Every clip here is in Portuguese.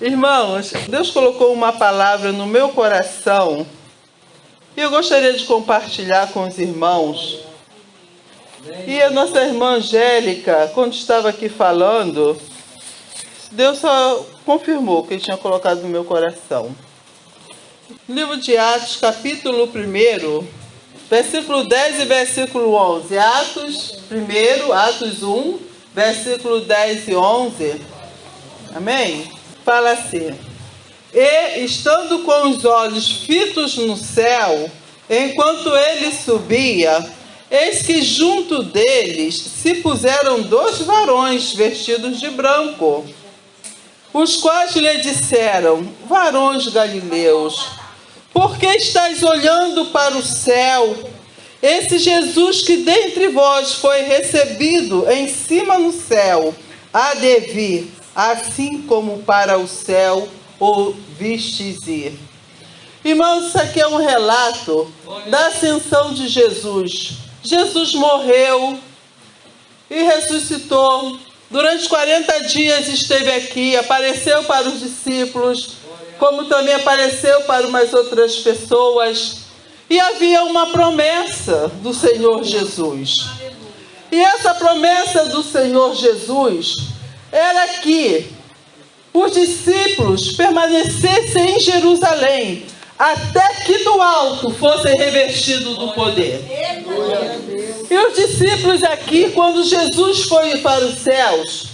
Irmãos, Deus colocou uma palavra no meu coração e eu gostaria de compartilhar com os irmãos. E a nossa irmã Angélica, quando estava aqui falando, Deus só confirmou que tinha colocado no meu coração. Livro de Atos, capítulo 1, versículo 10 e versículo 11. Atos 1, Atos 1, versículo 10 e 11. Amém? Fala assim: E estando com os olhos fitos no céu, enquanto ele subia, eis que junto deles se puseram dois varões vestidos de branco, os quais lhe disseram: Varões galileus, por que estáis olhando para o céu? Esse Jesus que dentre vós foi recebido em cima no céu, há de vir, assim como para o céu o vistes ir. Irmãos, isso aqui é um relato da ascensão de Jesus. Jesus morreu e ressuscitou. Durante 40 dias esteve aqui, apareceu para os discípulos, como também apareceu para umas outras pessoas. E havia uma promessa do Senhor Jesus. E essa promessa do Senhor Jesus era que os discípulos permanecessem em Jerusalém até que do alto fossem revestidos do poder. E os discípulos aqui, quando Jesus foi para os céus,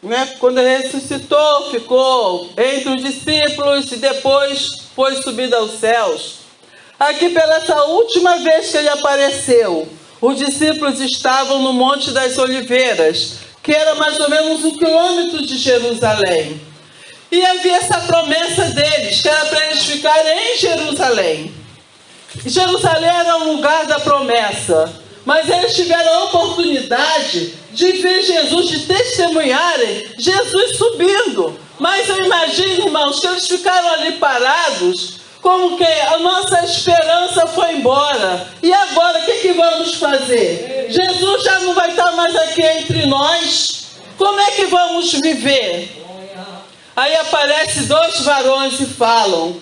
né, quando ele ressuscitou, ficou entre os discípulos e depois foi subido aos céus. Aqui, pela essa última vez que ele apareceu, os discípulos estavam no Monte das Oliveiras, que era mais ou menos um quilômetro de Jerusalém. E havia essa promessa deles, que era para eles ficarem em Jerusalém. Jerusalém era o lugar da promessa, mas eles tiveram a oportunidade de ver Jesus, de testemunharem Jesus subindo. Mas eu imagino, irmãos, que eles ficaram ali parados como que a nossa esperança foi embora. E agora o que, que vamos fazer? Jesus já não vai estar mais aqui entre nós. Como é que vamos viver? Aí aparece dois varões e falam.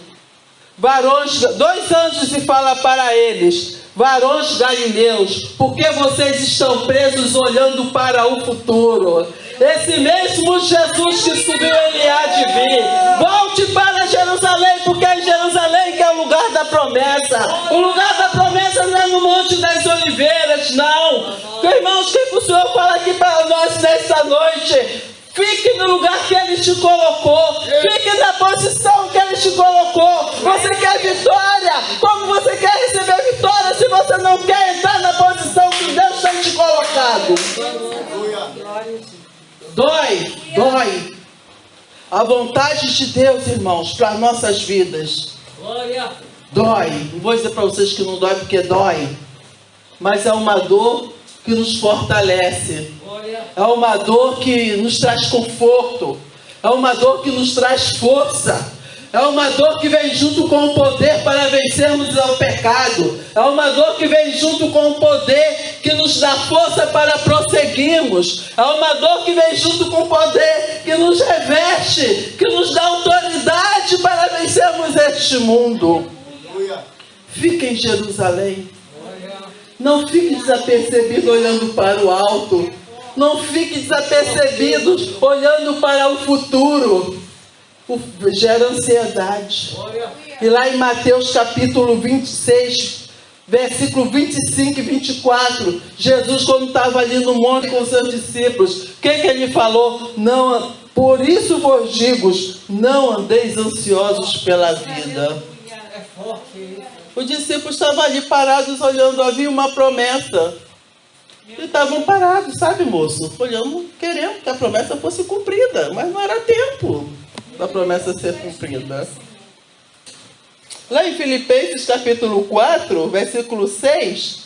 Varões, dois anjos e fala para eles: Varões galileus, porque vocês estão presos olhando para o futuro? Esse mesmo Jesus que subiu, ele há de vir. Volte para Jerusalém, porque em Jerusalém promessa. O lugar da promessa não é no Monte das Oliveiras, não. Irmãos, o que o Senhor fala aqui para nós nesta noite? Fique no lugar que Ele te colocou. Fique na posição que Ele te colocou. Você quer vitória? Como você quer receber vitória se você não quer entrar na posição que Deus tem te colocado? Dói, dói. A vontade de Deus, irmãos, para nossas vidas. Dói. Não vou dizer para vocês que não dói porque dói. Mas é uma dor que nos fortalece. É uma dor que nos traz conforto. É uma dor que nos traz força. É uma dor que vem junto com o poder para vencermos o pecado. É uma dor que vem junto com o poder que nos dá força para prosseguirmos. É uma dor que vem junto com o poder que nos reveste, que nos dá autoridade para vencermos este mundo. Fique em Jerusalém. Não fique desapercebido olhando para o alto. Não fique desapercebido olhando para o futuro gera ansiedade. E lá em Mateus capítulo 26, versículo 25 e 24, Jesus, quando estava ali no monte com seus discípulos, o que, que ele falou? Não, por isso vos digo, não andeis ansiosos pela vida. Os discípulos estavam ali parados olhando, havia uma promessa. E estavam parados, sabe, moço? Olhando, querendo que a promessa fosse cumprida, mas não era tempo da promessa ser cumprida. Lá em Filipenses capítulo 4, versículo 6,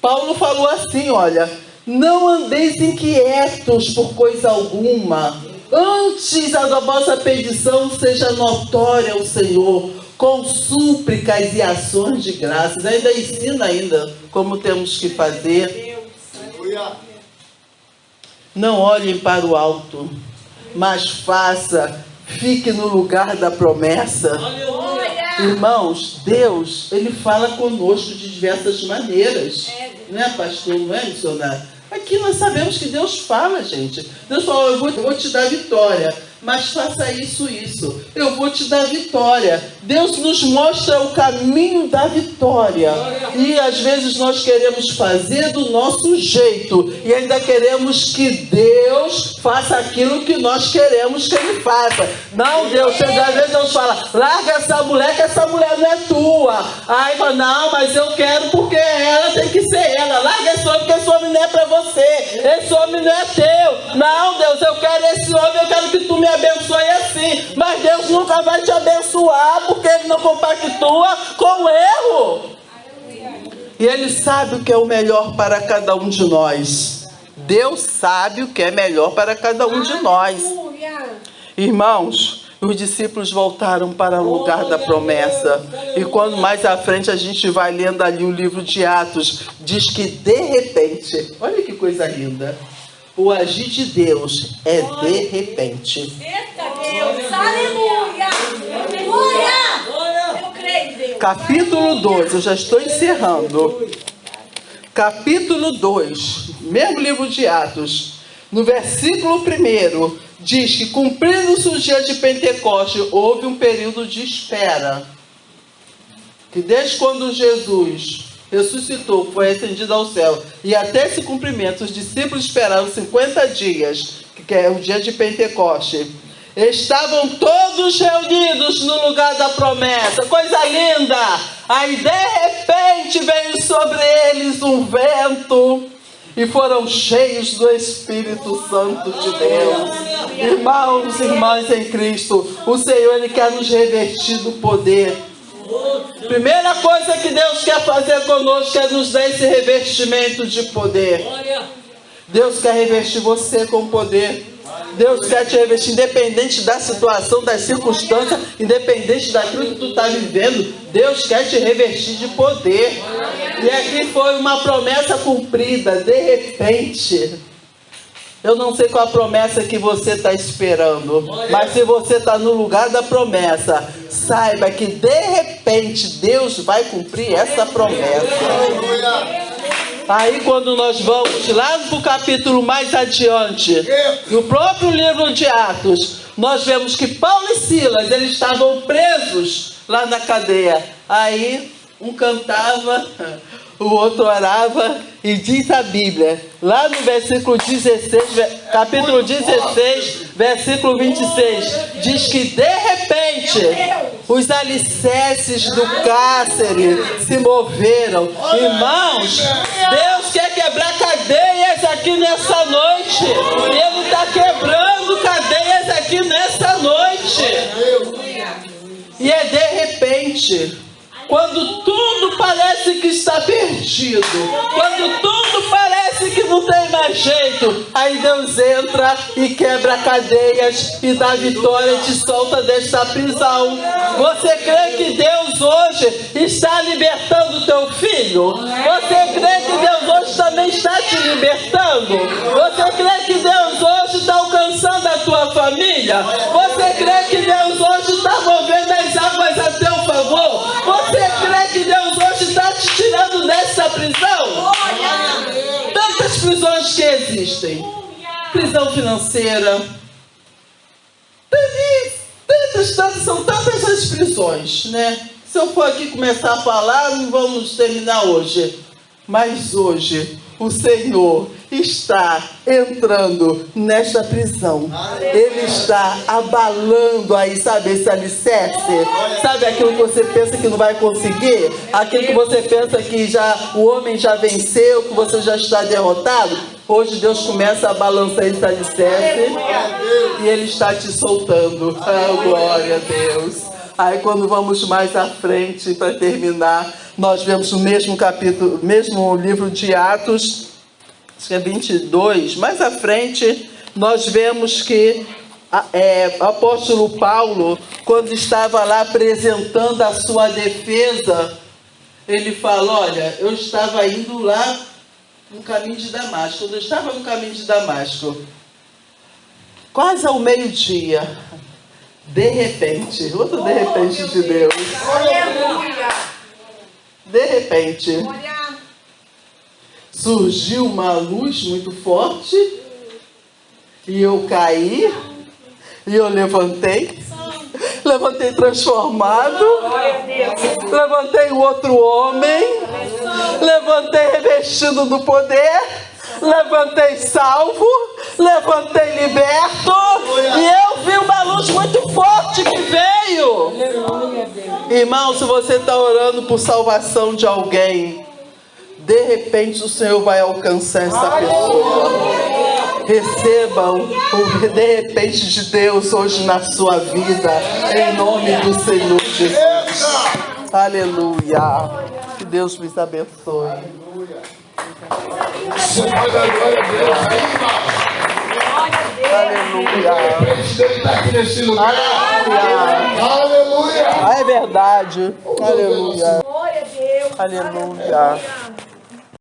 Paulo falou assim, olha, não andeis inquietos por coisa alguma, antes a vossa petição seja notória ao Senhor, com súplicas e ações de graças. Ainda ensina ainda como temos que fazer. Não olhem para o alto, mas faça fique no lugar da promessa. Irmãos, Deus, Ele fala conosco de diversas maneiras. Não é, pastor? Não é, missionário? Aqui nós sabemos que Deus fala, gente. Deus falou, eu vou, eu vou te dar vitória mas faça isso, isso. Eu vou te dar vitória. Deus nos mostra o caminho da vitória. E às vezes nós queremos fazer do nosso jeito e ainda queremos que Deus faça aquilo que nós queremos que Ele faça. Não, Deus, às vezes Deus fala, larga essa mulher, que essa mulher não é tua. Aí fala, não, mas eu quero porque ela tem que ser ela. Larga esse homem, porque esse homem não é para você. Esse homem não é teu. Não, Deus, eu quero esse homem, eu quero que me abençoe assim. Mas Deus nunca vai te abençoar porque Ele não compactua com o erro. E Ele sabe o que é o melhor para cada um de nós. Deus sabe o que é melhor para cada um de nós. Irmãos, os discípulos voltaram para o lugar da promessa. E quando mais à frente a gente vai lendo ali o livro de Atos, diz que de repente, olha que coisa linda. O agir de Deus é de repente. Eita Deus, aleluia! Aleluia! Eu creio, Deus. Capítulo 2, eu já estou encerrando. Capítulo 2, mesmo livro de Atos, no versículo 1, diz que cumprindo-se o dia de Pentecoste, houve um período de espera. Que desde quando Jesus ressuscitou, foi ascendido ao céu, e até esse cumprimento, os discípulos esperaram 50 dias, que é o dia de Pentecoste. Estavam todos reunidos no lugar da promessa, coisa linda! Aí de repente veio sobre eles um vento e foram cheios do Espírito Santo de Deus. Irmãos e irmãs em Cristo, o Senhor ele quer nos revestir do poder Primeira coisa que Deus quer fazer conosco é nos dar esse revestimento de poder. Deus quer revestir você com poder. Deus quer te revestir, independente da situação, das circunstâncias, independente daquilo que tu está vivendo. Deus quer te revestir de poder. E aqui foi uma promessa cumprida, de repente. Eu não sei qual a promessa que você está esperando, mas se você está no lugar da promessa, saiba que de repente Deus vai cumprir essa promessa. Aí quando nós vamos lá para o capítulo mais adiante, no próprio livro de Atos, nós vemos que Paulo e Silas, eles estavam presos lá na cadeia. Aí um cantava, o outro orava e diz a Bíblia, lá no versículo 16, capítulo 16, versículo 26, diz que de repente os alicerces do cárcere se moveram. Irmãos, Deus quer quebrar cadeias aqui nessa noite. Ele está quebrando cadeias aqui nessa noite. E é de repente. Quando tudo parece que está perdido, quando tudo parece que não tem mais jeito, aí Deus entra e quebra cadeias e dá vitória e te solta desta prisão. Você crê que Deus hoje está libertando teu filho? Você crê que Deus hoje também está te libertando? Você crê que Deus hoje está alcançando a tua família? Existem. Prisão financeira. Tantas, tantas, são tantas as prisões, né? Se eu for aqui começar a falar, não vamos terminar hoje. Mas hoje o Senhor está entrando nesta prisão. Ele está abalando aí, sabe, esse alicerce. Sabe aquilo que você pensa que não vai conseguir? Aquilo que você pensa que já o homem já venceu, que você já está derrotado? Hoje Deus começa a balançar esse alicerce e Ele está te soltando. Oh, glória a Deus. Aí quando vamos mais à frente para terminar, nós vemos no mesmo capítulo, mesmo livro de Atos, acho que é 22, mais à frente, nós vemos que é, o apóstolo Paulo, quando estava lá apresentando a sua defesa, ele fala, olha, eu estava indo lá no caminho de Damasco. Quando eu estava no caminho de Damasco, quase ao meio-dia, De repente, outro de repente de Deus. Aleluia. De repente, surgiu uma luz muito forte e eu caí e eu levantei. Levantei transformado. Levantei o outro homem. Levantei revestido do poder. Levantei salvo. Levantei liberto. E eu vi uma luz muito forte que veio. Irmão, se você está orando por salvação de alguém, de repente o Senhor vai alcançar essa pessoa. Receba o, o de repente de Deus hoje na sua vida, em nome do Senhor Jesus. Aleluia. Que Deus nos abençoe. Aleluia. Aleluia. Aleluia. É verdade. Aleluia. Glória a Deus. Aleluia.